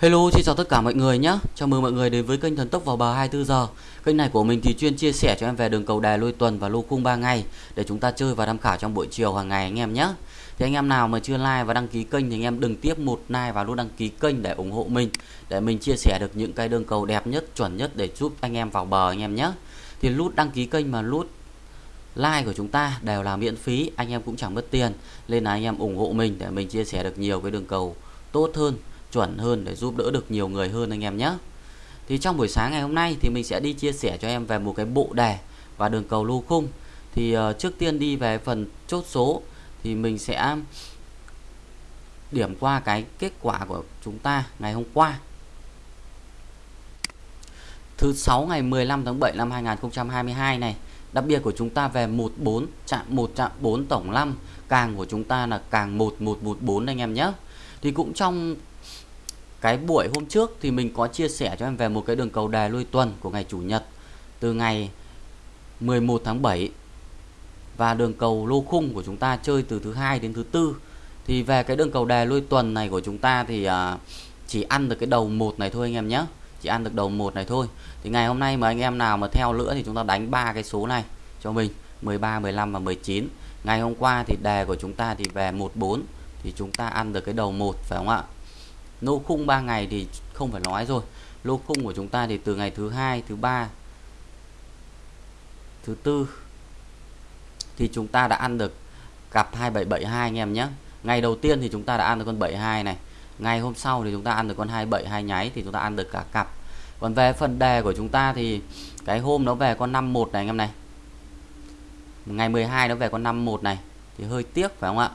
Hello, xin chào tất cả mọi người nhé. Chào mừng mọi người đến với kênh Thần Tốc vào bờ 24 giờ. Kênh này của mình thì chuyên chia sẻ cho em về đường cầu đài lôi tuần và lô khung 3 ngày để chúng ta chơi và tham khảo trong buổi chiều hàng ngày anh em nhé. Thì anh em nào mà chưa like và đăng ký kênh thì anh em đừng tiếp một like và nút đăng ký kênh để ủng hộ mình để mình chia sẻ được những cái đường cầu đẹp nhất, chuẩn nhất để giúp anh em vào bờ anh em nhé. Thì nút đăng ký kênh mà nút like của chúng ta đều là miễn phí, anh em cũng chẳng mất tiền. Nên là anh em ủng hộ mình để mình chia sẻ được nhiều cái đường cầu tốt hơn chuẩn hơn để giúp đỡ được nhiều người hơn anh em nhé. Thì trong buổi sáng ngày hôm nay thì mình sẽ đi chia sẻ cho em về một cái bộ đề và đường cầu lô khung. Thì uh, trước tiên đi về phần chốt số thì mình sẽ điểm qua cái kết quả của chúng ta ngày hôm qua. Thứ sáu ngày 15 tháng 7 năm 2022 này đặc biệt của chúng ta về 14 chạm 1 chạm 4 tổng 5 càng của chúng ta là càng 1114 anh em nhé. Thì cũng trong cái buổi hôm trước thì mình có chia sẻ cho em về một cái đường cầu đề lui tuần của ngày chủ nhật từ ngày 11 tháng 7 và đường cầu lô khung của chúng ta chơi từ thứ hai đến thứ tư. Thì về cái đường cầu đề lui tuần này của chúng ta thì à, chỉ ăn được cái đầu một này thôi anh em nhé. Chỉ ăn được đầu một này thôi. Thì ngày hôm nay mà anh em nào mà theo nữa thì chúng ta đánh ba cái số này cho mình 13 15 và 19 ngày hôm qua thì đề của chúng ta thì về 14 thì chúng ta ăn được cái đầu một phải không ạ? Lô khung 3 ngày thì không phải nói rồi. Lô khung của chúng ta thì từ ngày thứ hai, thứ ba, thứ tư thì chúng ta đã ăn được cặp 2772 anh em nhé. Ngày đầu tiên thì chúng ta đã ăn được con 72 này. Ngày hôm sau thì chúng ta ăn được con 272 nháy thì chúng ta ăn được cả cặp. Còn về phần đề của chúng ta thì cái hôm nó về con 51 này anh em này. Ngày 12 nó về con 51 này. Thì hơi tiếc phải không ạ?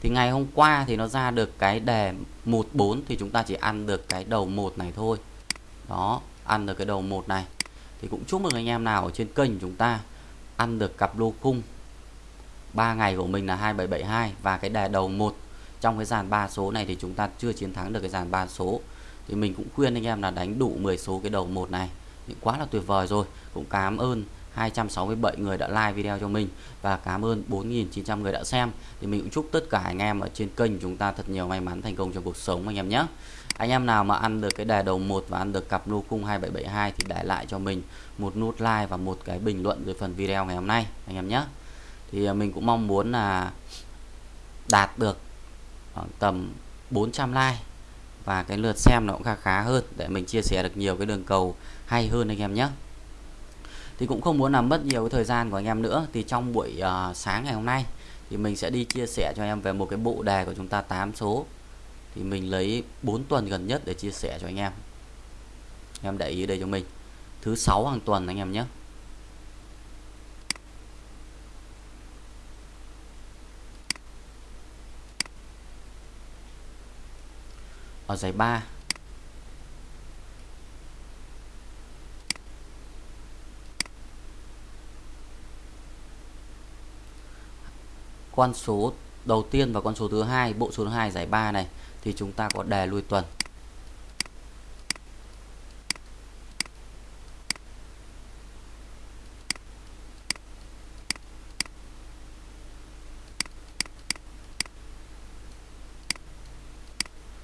Thì ngày hôm qua thì nó ra được cái đề 14 thì chúng ta chỉ ăn được cái đầu một này thôi. Đó, ăn được cái đầu một này. Thì cũng chúc mừng anh em nào ở trên kênh chúng ta ăn được cặp lô khung. 3 ngày của mình là 2772 và cái đề đầu một trong cái dàn 3 số này thì chúng ta chưa chiến thắng được cái dàn 3 số. Thì mình cũng khuyên anh em là đánh đủ 10 số cái đầu một này. Thì quá là tuyệt vời rồi. Cũng cảm ơn 267 người đã like video cho mình và cảm ơn 4.900 người đã xem. Thì mình cũng chúc tất cả anh em ở trên kênh chúng ta thật nhiều may mắn thành công trong cuộc sống anh em nhé. Anh em nào mà ăn được cái đề đầu một và ăn được cặp lô cung 2772 thì để lại cho mình một nút like và một cái bình luận dưới phần video ngày hôm nay anh em nhé. Thì à, mình cũng mong muốn là đạt được khoảng tầm 400 like và cái lượt xem nó cũng khá khá hơn để mình chia sẻ được nhiều cái đường cầu hay hơn anh em nhé thì cũng không muốn làm mất nhiều thời gian của anh em nữa. Thì trong buổi uh, sáng ngày hôm nay thì mình sẽ đi chia sẻ cho anh em về một cái bộ đề của chúng ta 8 số. Thì mình lấy 4 tuần gần nhất để chia sẻ cho anh em. Em để ý đây cho mình. Thứ sáu hàng tuần anh em nhé. Ở giải 3 con số đầu tiên và con số thứ hai, bộ số thứ hai giải ba này, thì chúng ta có đề lui tuần.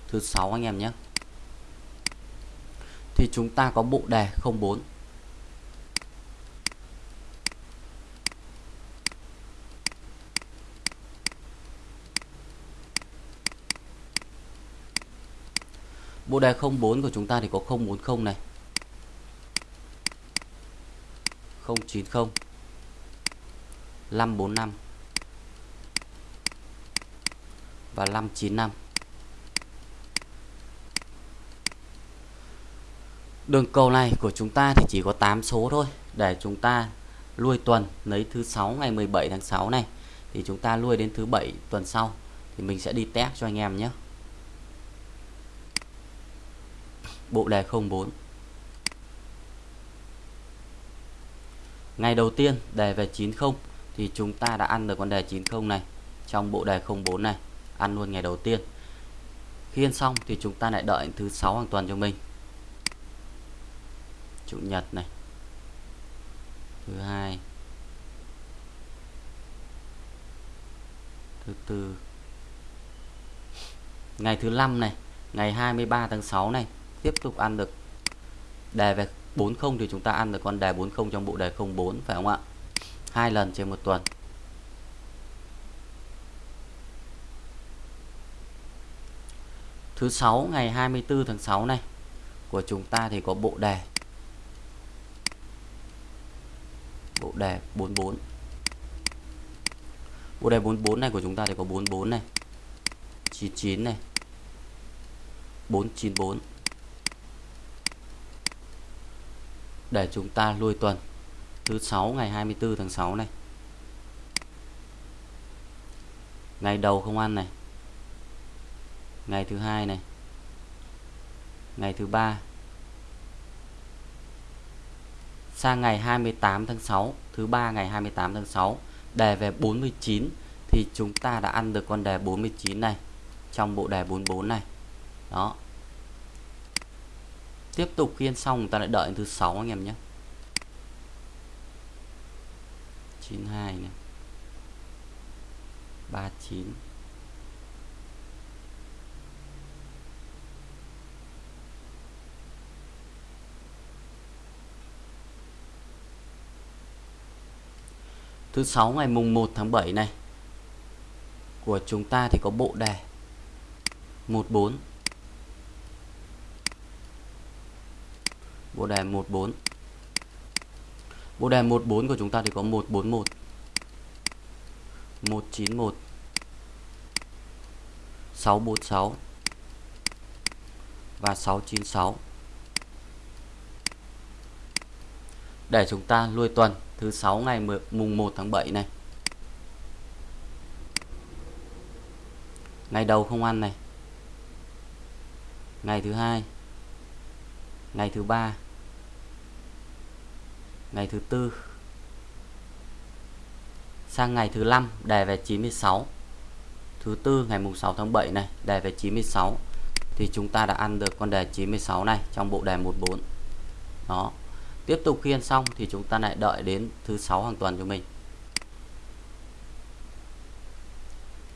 Thứ sáu anh em nhé. Thì chúng ta có bộ đề 04 Bộ đề 04 của chúng ta thì có 040 này. 090 545 và 595 Đường cầu này của chúng ta thì chỉ có 8 số thôi. Để chúng ta lui tuần lấy thứ 6 ngày 17 tháng 6 này, thì chúng ta lui đến thứ 7 tuần sau, thì mình sẽ đi test cho anh em nhé. Bộ đề 04 ngày đầu tiên, đề về 90 thì chúng ta đã ăn được con đề 90 này. Trong bộ đề 04 này, ăn luôn ngày đầu tiên. Khi ăn xong thì chúng ta lại đợi thứ 6 hàng tuần cho mình. Chủ nhật này. Thứ hai. Thứ tư. Ngày thứ năm này, ngày 23 tháng 6 này tiếp tục ăn được. Đề về 40 thì chúng ta ăn được con đề 40 trong bộ đề 04 phải không ạ? Hai lần trên một tuần. Thứ sáu, ngày 24 tháng 6 này, của chúng ta thì có bộ đề. Bộ đề 44 bộ đề 44 này của chúng ta thì có 44 này 99 này 494 để chúng ta lui tuần. Thứ 6 ngày 24 tháng 6 này. Ngày đầu không ăn này. Ngày thứ hai này. Ngày thứ ba. Sang ngày 28 tháng 6 thứ ba ngày 28 tháng 6 đề về 49 thì chúng ta đã ăn được con đề 49 này trong bộ đề 44 này. Đó tiếp tục khiên xong, ta lại đợi đến thứ sáu anh em nhé. 92 này. 39 Thứ sáu ngày mùng 1 tháng 7 này, của chúng ta thì có bộ đề. 14 bộ đề 14 bộ đề 14 của chúng ta thì có 141 191 646 và 696 để chúng ta lui tuần thứ 6 ngày mùng 1 tháng 7 này. Ngày đầu không ăn này. Ngày thứ hai. Ngày thứ ba ngày thứ tư. Sang ngày thứ năm đề về 96 thứ tư, ngày mùng 6 tháng 7 này đề về 96 thì chúng ta đã ăn được con đề 96 này trong bộ đề 14 đó. Tiếp tục khiên xong thì chúng ta lại đợi đến thứ sáu hàng tuần cho mình.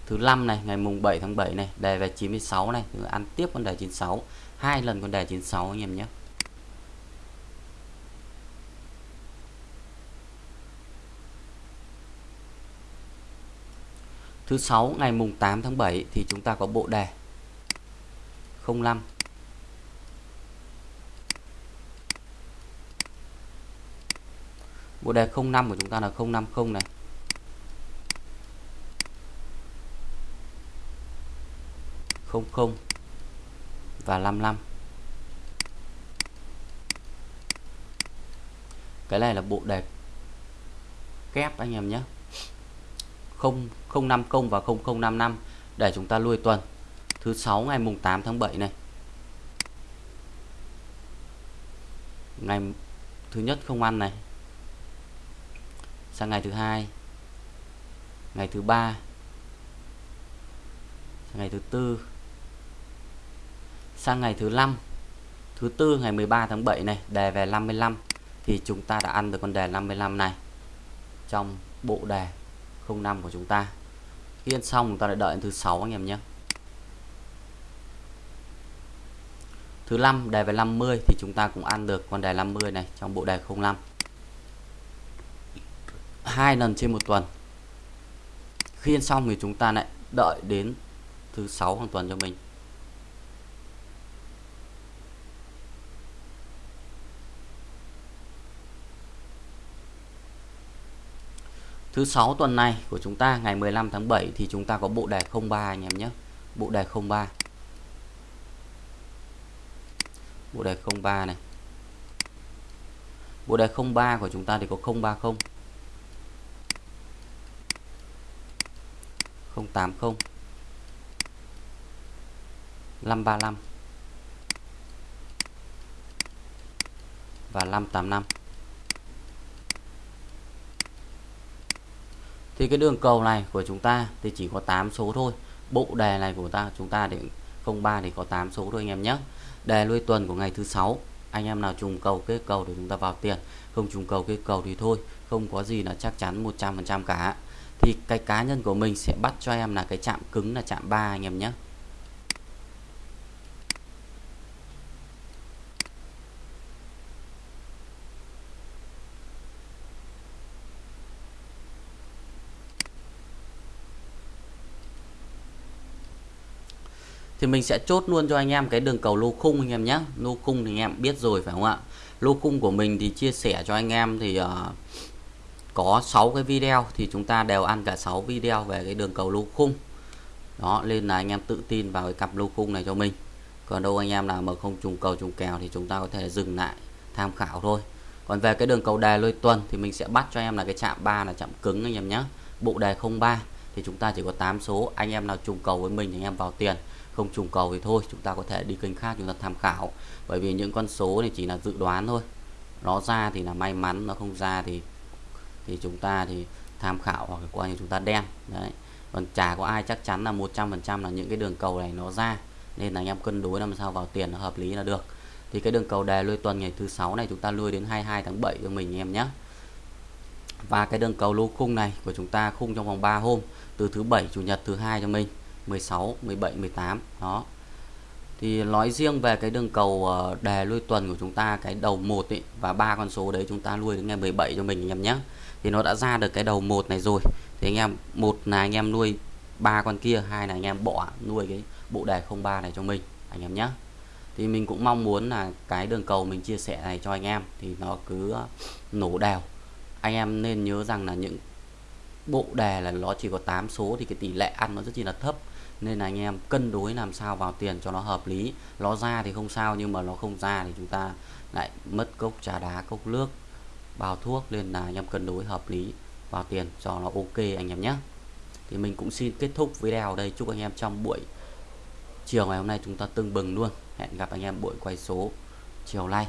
Thứ năm này, ngày mùng 7 tháng 7 này đề về 96 này ăn tiếp con đề 96 hai lần con đề 96 anh em nhé. Thứ sáu, ngày mùng 8 tháng 7 thì chúng ta có bộ đề. 05 Bộ đề 05 của chúng ta là 050 này. Không không và 55 cái này là bộ đề kép anh em nhé. 0050 và 0055 để chúng ta lui tuần. Thứ sáu ngày mùng 8 tháng 7 này. Ngày thứ nhất không ăn này. Sang ngày thứ hai. Ngày thứ ba. Sang ngày thứ tư. Sang ngày thứ năm. Thứ tư ngày 13 tháng 7 này, đề về 55 thì chúng ta đã ăn được con đề 55 này trong bộ đề 05 của chúng ta khi ăn xong chúng ta lại đợi thứ sáu anh em nhé. Thứ năm đề về 50 thì chúng ta cũng ăn được con đề 50 này trong bộ đề 05 hai lần trên một tuần. Khi ăn xong thì chúng ta lại đợi đến thứ sáu hàng tuần cho mình. Thứ sáu tuần này của chúng ta, ngày 15 tháng 7 thì chúng ta có bộ đề 03 anh em nhé. Bộ đề 03. Bộ đề 03 này. Bộ đề 03 của chúng ta thì có 030 080 535 và 585 thì cái đường cầu này của chúng ta thì chỉ có 8 số thôi. Bộ đề này của ta, chúng ta để 03 thì có 8 số thôi anh em nhé. Đề nuôi tuần của ngày thứ sáu, anh em nào trùng cầu kết cầu để chúng ta vào tiền. Không trùng cầu kết cầu thì thôi, không có gì là chắc chắn 100% cả. Thì cái cá nhân của mình sẽ bắt cho em là cái chạm cứng là chạm 3 anh em nhé. Thì mình sẽ chốt luôn cho anh em cái đường cầu lô khung anh em nhé. Lô khung thì anh em biết rồi phải không ạ? Lô khung của mình thì chia sẻ cho anh em thì uh, có 6 cái video thì chúng ta đều ăn cả 6 video về cái đường cầu lô khung. Đó nên là anh em tự tin vào cái cặp lô khung này cho mình. Còn đâu anh em nào mà không trùng cầu trùng kèo thì chúng ta có thể dừng lại tham khảo thôi. Còn về cái đường cầu đề lôi tuần thì mình sẽ bắt cho em là cái chạm 3 là chạm cứng anh em nhé. Bộ đề 03 thì chúng ta chỉ có 8 số. Anh em nào trùng cầu với mình thì anh em vào tiền không trùng cầu thì thôi, chúng ta có thể đi kênh khác chúng ta tham khảo. Bởi vì những con số này chỉ là dự đoán thôi. Nó ra thì là may mắn, nó không ra thì thì chúng ta thì tham khảo hoặc coi như chúng ta đen. Đấy. Còn chả có ai chắc chắn là 100% là những cái đường cầu này nó ra. Nên là anh em cân đối làm sao vào tiền nó hợp lý là được. Thì cái đường cầu đề lui tuần ngày thứ sáu này chúng ta nuôi đến 22 tháng 7 cho mình em nhé. Và cái đường cầu lô khung này của chúng ta khung trong vòng 3 hôm, từ thứ bảy, chủ nhật, thứ hai cho mình. 16 17 18 đó. Thì nói riêng về cái đường cầu ờ, đề lui tuần của chúng ta cái đầu một ấy, và ba con số đấy chúng ta nuôi đến ngày 17 cho mình anh em nhé. Thì nó đã ra được cái đầu một này rồi. Thì anh em một là anh em nuôi ba con kia hai là anh em bỏ nuôi cái bộ đề 03 này cho mình anh em nhé. Thì mình cũng mong muốn là cái đường cầu mình chia sẻ này cho anh em thì nó cứ ờ, nổ đều anh em nên nhớ rằng là những bộ đề là nó chỉ có 8 số thì cái tỷ lệ ăn nó rất chi là thấp nên là anh em cân đối làm sao vào tiền cho nó hợp lý. Nó ra thì không sao, nhưng mà nó không ra thì chúng ta lại mất cốc trà đá, cốc nước, bao thuốc. Nên là anh em cân đối hợp lý vào tiền cho nó ok anh em nhé. Thì mình cũng xin kết thúc video đây. Chúc anh em trong buổi chiều ngày hôm nay chúng ta tưng bừng luôn. Hẹn gặp anh em buổi quay số chiều nay.